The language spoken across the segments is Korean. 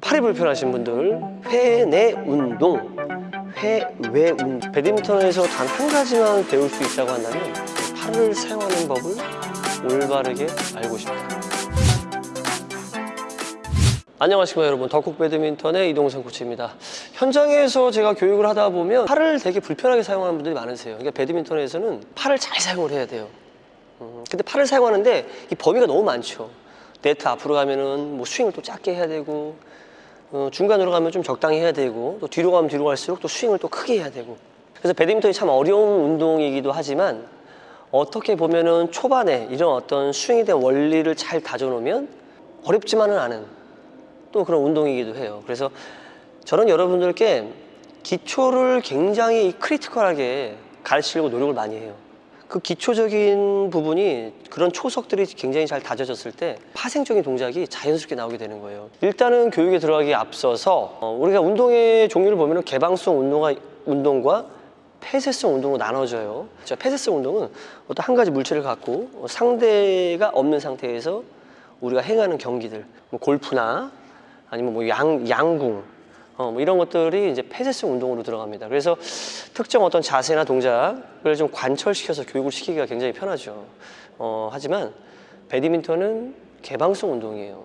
팔이 불편하신 분들 회내 운동, 회외 운동 배드민턴에서 단 한 가지만 배울 수 있다고 한다면 팔을 사용하는 법을 올바르게 알고 싶다 안녕하십니까 여러분. 덕국 배드민턴의 이동성 코치입니다. 현장에서 제가 교육을 하다 보면 팔을 되게 불편하게 사용하는 분들이 많으세요. 그러니까 배드민턴에서는 팔을 잘 사용을 해야 돼요. 음, 근데 팔을 사용하는데 이 범위가 너무 많죠 네트 앞으로 가면은 뭐 스윙을 또 작게 해야 되고 어, 중간으로 가면 좀 적당히 해야 되고 또 뒤로 가면 뒤로 갈수록 또 스윙을 또 크게 해야 되고 그래서 배드민턴이 참 어려운 운동이기도 하지만 어떻게 보면은 초반에 이런 어떤 스윙에 대한 원리를 잘 다져놓으면 어렵지만은 않은 또 그런 운동이기도 해요. 그래서 저는 여러분들께 기초를 굉장히 critical하게 가르치려고 노력을 많이 해요. 그 기초적인 부분이 그런 초석들이 굉장히 잘 다져졌을 때 파생적인 동작이 자연스럽게 나오게 되는 거예요. 일단은 교육에 들어가기 앞서서 어, 우리가 운동의 종류를 보면 개방성 운동과, 운동과 폐쇄성 운동으로 나눠져요. 자, 폐쇄성 운동은 어떤 한 가지 물체를 갖고 어, 상대가 없는 상태에서 우리가 행하는 경기들, 뭐 골프나 아니면 뭐 양, 양궁, 어, 뭐 이런 것들이 이제 폐쇄성 운동으로 들어갑니다. 그래서 특정 어떤 자세나 동작을 좀 관철시켜서 교육을 시키기가 굉장히 편하죠. 어, 하지만 배드민턴은 개방성 운동이에요.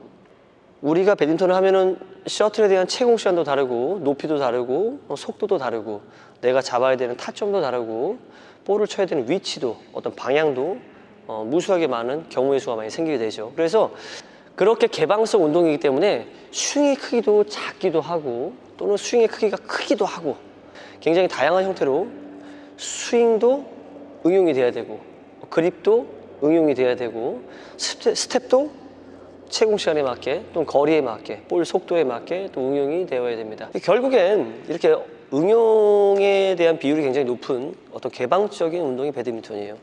우리가 배드민턴을 하면은 셔틀에 대한 채공 시간도 다르고 높이도 다르고 어, 속도도 다르고 내가 잡아야 되는 타점도 다르고 볼을 쳐야 되는 위치도 어떤 방향도 어, 무수하게 많은 경우의 수가 많이 생기게 되죠. 그래서 그렇게 개방성 운동이기 때문에 스윙의 크기도 작기도 하고 또는 스윙의 크기가 크기도 하고 굉장히 다양한 형태로 스윙도 응용이 돼야 되고 그립도 응용이 돼야 되고 스텝, 스텝도 채공 시간에 맞게 또는 거리에 맞게 볼 속도에 맞게 또 응용이 되어야 됩니다. 결국엔 이렇게 응용에 대한 비율이 굉장히 높은 어떤 개방적인 운동이 배드민턴이에요.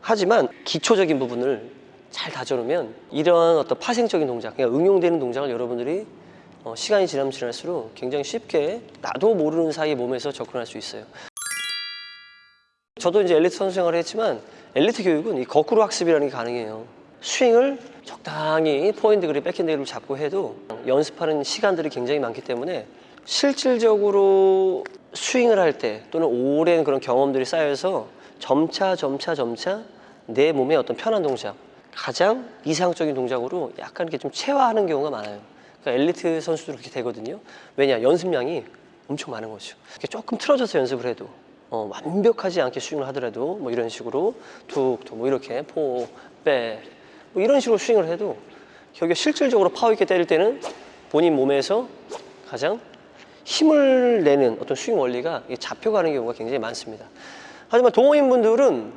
하지만 기초적인 부분을 잘 다져놓으면 이러한 어떤 파생적인 동작, 그러니까 응용되는 동작을 여러분들이 어, 시간이 지나면 지날수록 굉장히 쉽게 나도 모르는 사이 몸에서 접근할 수 있어요. 저도 이제 엘리트 선수 생활을 했지만 엘리트 교육은 이 거꾸로 학습이라는 게 가능해요. 스윙을 적당히 포핸드 그립, 백핸드 그립을 잡고 해도 연습하는 시간들이 굉장히 많기 때문에 실질적으로 스윙을 할 때 또는 오랜 그런 경험들이 쌓여서 점차 점차 점차 내 몸의 어떤 편한 동작 가장 이상적인 동작으로 약간 이렇게 좀 체화하는 경우가 많아요. 그러니까 엘리트 선수들 그렇게 되거든요. 왜냐 연습량이 엄청 많은 거죠. 이렇게 조금 틀어져서 연습을 해도 어, 완벽하지 않게 스윙을 하더라도 뭐 이런 식으로 툭툭 뭐 이렇게 포, 빼, 뭐 이런 식으로 스윙을 해도 여기가 실질적으로 파워 있게 때릴 때는 본인 몸에서 가장 힘을 내는 어떤 스윙 원리가 잡혀가는 경우가 굉장히 많습니다. 하지만 동호인분들은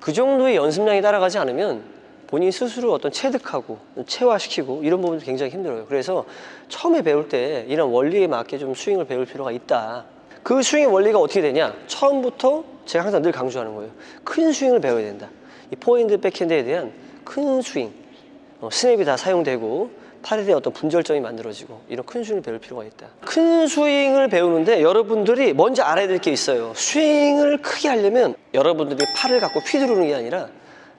그 정도의 연습량이 따라가지 않으면 본인 스스로 어떤 체득하고 체화시키고 이런 부분도 굉장히 힘들어요. 그래서 처음에 배울 때 이런 원리에 맞게 좀 스윙을 배울 필요가 있다. 그 스윙의 원리가 어떻게 되냐? 처음부터 제가 항상 늘 강조하는 거예요. 큰 스윙을 배워야 된다. 이 포핸드 백핸드에 대한 큰 스윙, 어, 스냅이 다 사용되고 팔에 대한 어떤 분절점이 만들어지고 이런 큰 스윙을 배울 필요가 있다. 큰 스윙을 배우는데 여러분들이 먼저 알아야 될 게 있어요. 스윙을 크게 하려면 여러분들이 팔을 갖고 휘두르는 게 아니라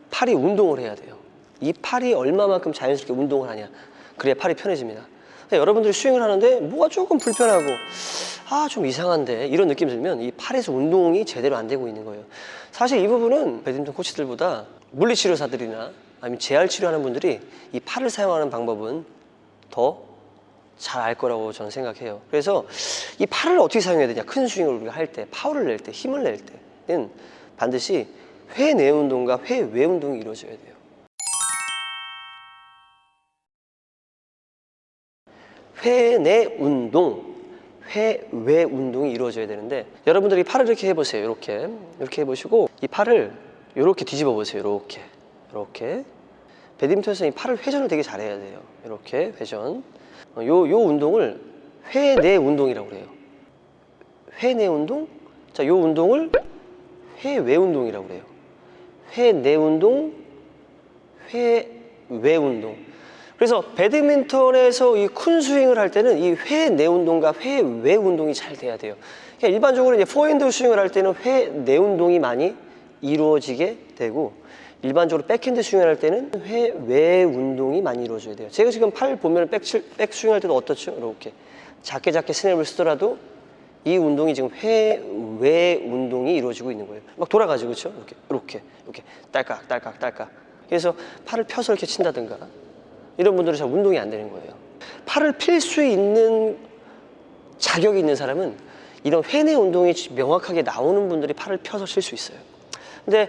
팔이 운동을 해야 돼요. 이 팔이 얼마만큼 자연스럽게 운동을 하냐. 그래야 팔이 편해집니다. 여러분들이 스윙을 하는데 뭐가 조금 불편하고 아 좀 이상한데 이런 느낌 들면 이 팔에서 운동이 제대로 안 되고 있는 거예요. 사실 이 부분은 배드민턴 코치들보다 물리치료사들이나 아니면 재활치료하는 분들이 이 팔을 사용하는 방법은 더 잘 알 거라고 저는 생각해요. 그래서 이 팔을 어떻게 사용해야 되냐. 큰 스윙을 우리가 할 때 파워를 낼 때 힘을 낼 때는 반드시 회내 운동과 회외 운동이 이루어져야 돼요 회 내 운동, 회 외 운동이 이루어져야 되는데 여러분들이 팔을 이렇게 해보세요. 이렇게 이렇게 해보시고 이 팔을 이렇게 뒤집어 보세요. 이렇게 이렇게 배드민턴에서 이 팔을 회전을 되게 잘해야 돼요. 이렇게 회전. 어, 요, 요 운동을 회 내 운동이라고 그래요. 회 내 운동? 자, 요 운동을 회 외 운동이라고 그래요. 회 내 운동, 회 외 운동. 그래서 배드민턴에서 이 큰 스윙을 할 때는 이 회 내 운동과 회 외 운동이 잘 돼야 돼요. 그러니까 일반적으로 이제 포핸드 스윙을 할 때는 회 내 운동이 많이 이루어지게 되고 일반적으로 백핸드 스윙을 할 때는 회 외 운동이 많이 이루어져야 돼요. 제가 지금 팔 보면 백, 칠- 백 스윙 할 때도 어떻죠? 이렇게 작게 작게 스냅을 쓰더라도 이 운동이 지금 회 외 운동이 이루어지고 있는 거예요. 막 돌아가죠, 그렇죠? 이렇게 이렇게 이렇게 딸깍 딸깍 딸깍. 그래서 팔을 펴서 이렇게 친다든가 이런 분들은 잘 운동이 안 되는 거예요. 팔을 필 수 있는 자격이 있는 사람은 이런 회내 운동이 명확하게 나오는 분들이 팔을 펴서 칠수 있어요. 근데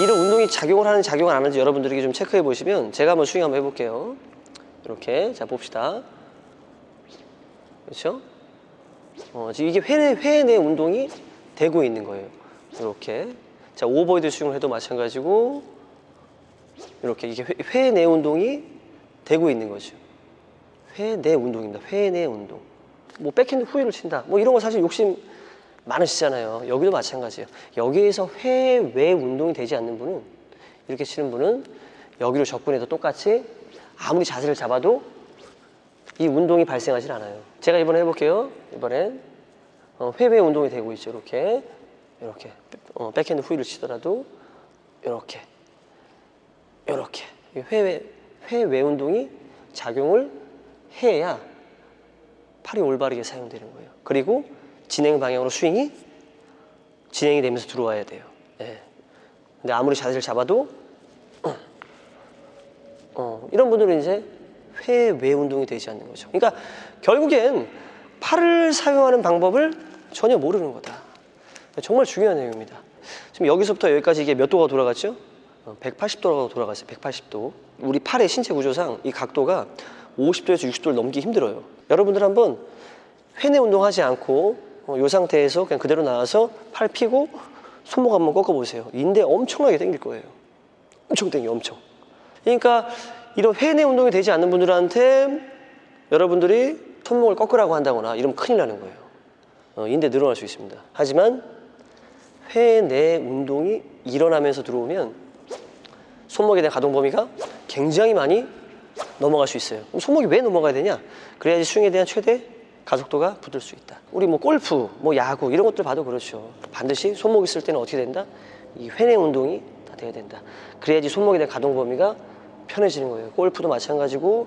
이런 운동이 작용을 하는지 작용을 안 하는지 여러분들에게 좀 체크해 보시면 제가 한번 스윙 한번 해볼게요. 이렇게 자 봅시다. 그렇죠? 어, 지금 이게 회내 회내 운동이 되고 있는 거예요. 이렇게 자 오버헤드 스윙을 해도 마찬가지고 이렇게 이게 회, 회내 운동이 되고 있는 거죠. 회내 운동입니다. 회내 운동. 뭐 백핸드 후위를 친다. 뭐 이런 거 사실 욕심 많으시잖아요. 여기도 마찬가지예요. 여기에서 회외 운동이 되지 않는 분은 이렇게 치는 분은 여기로 접근해도 똑같이 아무리 자세를 잡아도 이 운동이 발생하지 않아요. 제가 이번에 해볼게요. 이번엔 어, 회외 운동이 되고 있죠. 이렇게 이렇게 어, 백핸드 후위를 치더라도 이렇게 이렇게 회외 회외 운동이 작용을 해야 팔이 올바르게 사용되는 거예요. 그리고 진행 방향으로 스윙이 진행이 되면서 들어와야 돼요. 예. 근데 아무리 자세를 잡아도 어, 이런 분들은 이제 회외 운동이 되지 않는 거죠. 그러니까 결국엔 팔을 사용하는 방법을 전혀 모르는 거다. 정말 중요한 내용입니다. 지금 여기서부터 여기까지 이게 몇 도가 돌아갔죠? 180도가 돌아갔어요. 180도. 우리 팔의 신체 구조상 이 각도가 50도에서 60도를 넘기 힘들어요. 여러분들 한번 회내 운동하지 않고 어, 이 상태에서 그냥 그대로 나와서 팔 펴고 손목 한번 꺾어 보세요. 인대 엄청나게 당길 거예요. 엄청 당겨, 엄청. 그러니까 이런 회내 운동이 되지 않는 분들한테 여러분들이 손목을 꺾으라고 한다거나 이러면 큰일 나는 거예요. 어, 인대 늘어날 수 있습니다. 하지만 회내 운동이 일어나면서 들어오면 손목에 대한 가동 범위가 굉장히 많이 넘어갈 수 있어요. 그럼 손목이 왜 넘어가야 되냐? 그래야지 스윙에 대한 최대 가속도가 붙을 수 있다. 우리 뭐 골프, 뭐 야구 이런 것들 봐도 그렇죠. 반드시 손목 있을 때는 어떻게 된다? 이 회내 운동이 다 돼야 된다. 그래야지 손목에 대한 가동 범위가 편해지는 거예요. 골프도 마찬가지고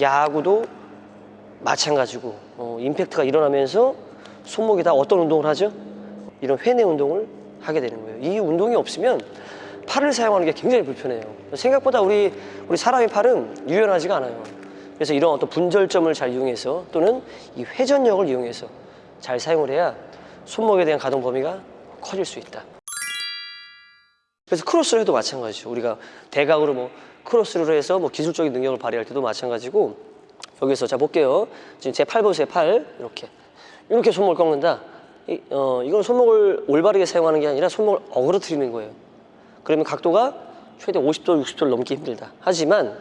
야구도 마찬가지고 어, 임팩트가 일어나면서 손목이 다 어떤 운동을 하죠? 이런 회내 운동을 하게 되는 거예요. 이 운동이 없으면 팔을 사용하는 게 굉장히 불편해요. 생각보다 우리 우리 사람의 팔은 유연하지가 않아요. 그래서 이런 어떤 분절점을 잘 이용해서 또는 이 회전력을 이용해서 잘 사용을 해야 손목에 대한 가동 범위가 커질 수 있다. 그래서 크로스를 해도 마찬가지죠. 우리가 대각으로 뭐 크로스를 해서 뭐 기술적인 능력을 발휘할 때도 마찬가지고 여기서 자 볼게요. 지금 제 팔 보세요. 팔 이렇게 이렇게 손목을 꺾는다. 이, 어, 이건 손목을 올바르게 사용하는 게 아니라 손목을 어그러뜨리는 거예요. 그러면 각도가 최대 50도, 60도를 넘기 힘들다. 하지만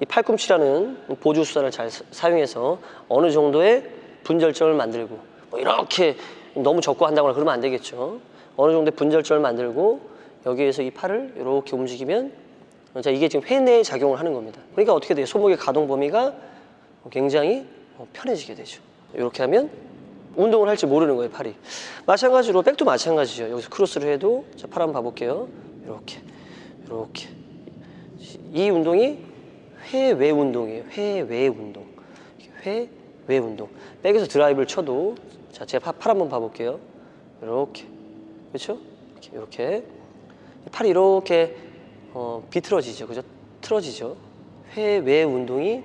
이 팔꿈치라는 보조 수단을 잘 사- 사용해서 어느 정도의 분절점을 만들고 뭐 이렇게 너무 적고 한다거나 그러면 안 되겠죠. 어느 정도의 분절점을 만들고 여기에서 이 팔을 이렇게 움직이면 자 이게 지금 회내에 작용을 하는 겁니다. 그러니까 어떻게 돼요? 손목의 가동 범위가 굉장히 어, 편해지게 되죠. 이렇게 하면 운동을 할 줄 모르는 거예요, 팔이. 마찬가지로 백도 마찬가지죠. 여기서 크로스를 해도 자, 팔 한번 봐볼게요. 이렇게, 이렇게. 이 운동이 회외 운동이에요. 회외 운동. 회외 운동. 백에서 드라이브를 쳐도 자, 제가 팔, 팔 한번 봐볼게요. 이렇게. 그렇죠? 이렇게, 이렇게. 팔이 이렇게 어, 비틀어지죠. 그죠? 틀어지죠. 회외 운동이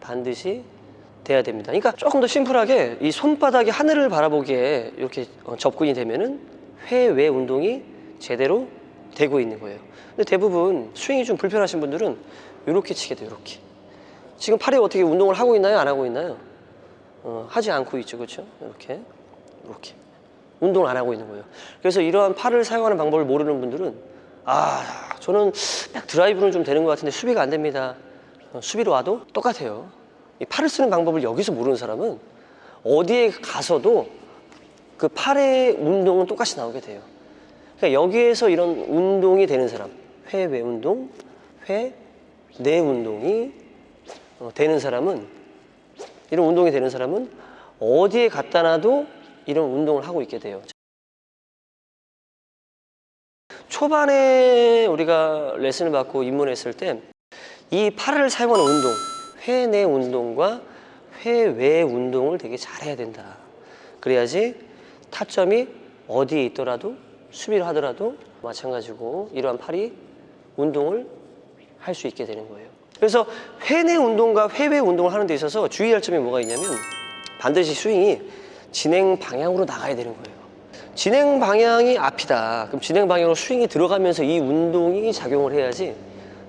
반드시 돼야 됩니다. 그러니까 조금 더 심플하게 이 손바닥이 하늘을 바라보기에 이렇게 어, 접근이 되면은 회외 운동이 제대로 되고 있는 거예요. 근데 대부분 스윙이 좀 불편하신 분들은 이렇게 치게 돼요. 이렇게. 지금 팔이 어떻게 운동을 하고 있나요? 안 하고 있나요? 어, 하지 않고 있죠. 그렇죠? 이렇게. 이렇게. 운동을 안 하고 있는 거예요. 그래서 이러한 팔을 사용하는 방법을 모르는 분들은 아, 저는 딱 드라이브는 좀 되는 것 같은데 수비가 안 됩니다. 어, 수비로 와도 똑같아요. 이 팔을 쓰는 방법을 여기서 모르는 사람은 어디에 가서도 그 팔의 운동은 똑같이 나오게 돼요. 그러니까 여기에서 이런 운동이 되는 사람, 회 외 운동, 회 내 운동이 어, 되는 사람은 이런 운동이 되는 사람은 어디에 갖다 놔도 이런 운동을 하고 있게 돼요. 초반에 우리가 레슨을 받고 입문했을 때 이 팔을 사용하는 운동, 회 내 운동과 회 외 운동을 되게 잘해야 된다. 그래야지 타점이 어디에 있더라도 수비를 하더라도 마찬가지고 이러한 팔이 운동을 할 수 있게 되는 거예요. 그래서 회내 운동과 회외 운동을 하는 데 있어서 주의할 점이 뭐가 있냐면 반드시 스윙이 진행 방향으로 나가야 되는 거예요. 진행 방향이 앞이다. 그럼 진행 방향으로 스윙이 들어가면서 이 운동이 작용을 해야지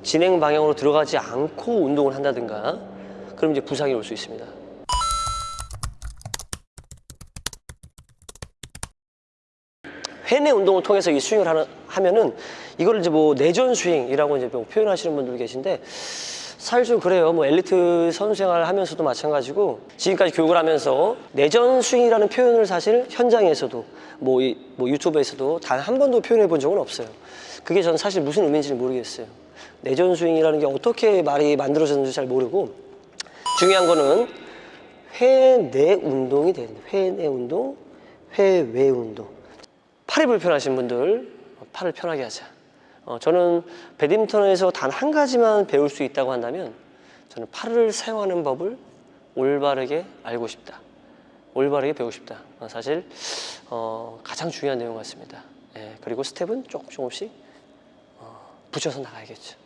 진행 방향으로 들어가지 않고 운동을 한다든가 그럼 이제 부상이 올 수 있습니다. 회내 운동을 통해서 이 스윙을 하는, 하면은 이걸 이제 뭐 내전 스윙이라고 이제 뭐 표현하시는 분들 계신데 사실 좀 그래요. 뭐 엘리트 선수 생활을 하면서도 마찬가지고 지금까지 교육을 하면서 내전 스윙이라는 표현을 사실 현장에서도 뭐, 이- 뭐 유튜브에서도 단 한 번도 표현해 본 적은 없어요. 그게 저는 사실 무슨 의미인지는 모르겠어요. 내전 스윙이라는 게 어떻게 말이 만들어졌는지 잘 모르고 중요한 거는 회내 운동이 되는 회내 운동, 회외 운동. 팔이 불편하신 분들 팔을 편하게 하자. 어, 저는 배드민턴에서 단 한 가지만 배울 수 있다고 한다면 저는 팔을 사용하는 법을 올바르게 알고 싶다. 올바르게 배우고 싶다. 어, 사실 어, 가장 중요한 내용 같습니다. 예, 그리고 스텝은 조금 조금씩 어, 붙여서 나가야겠죠.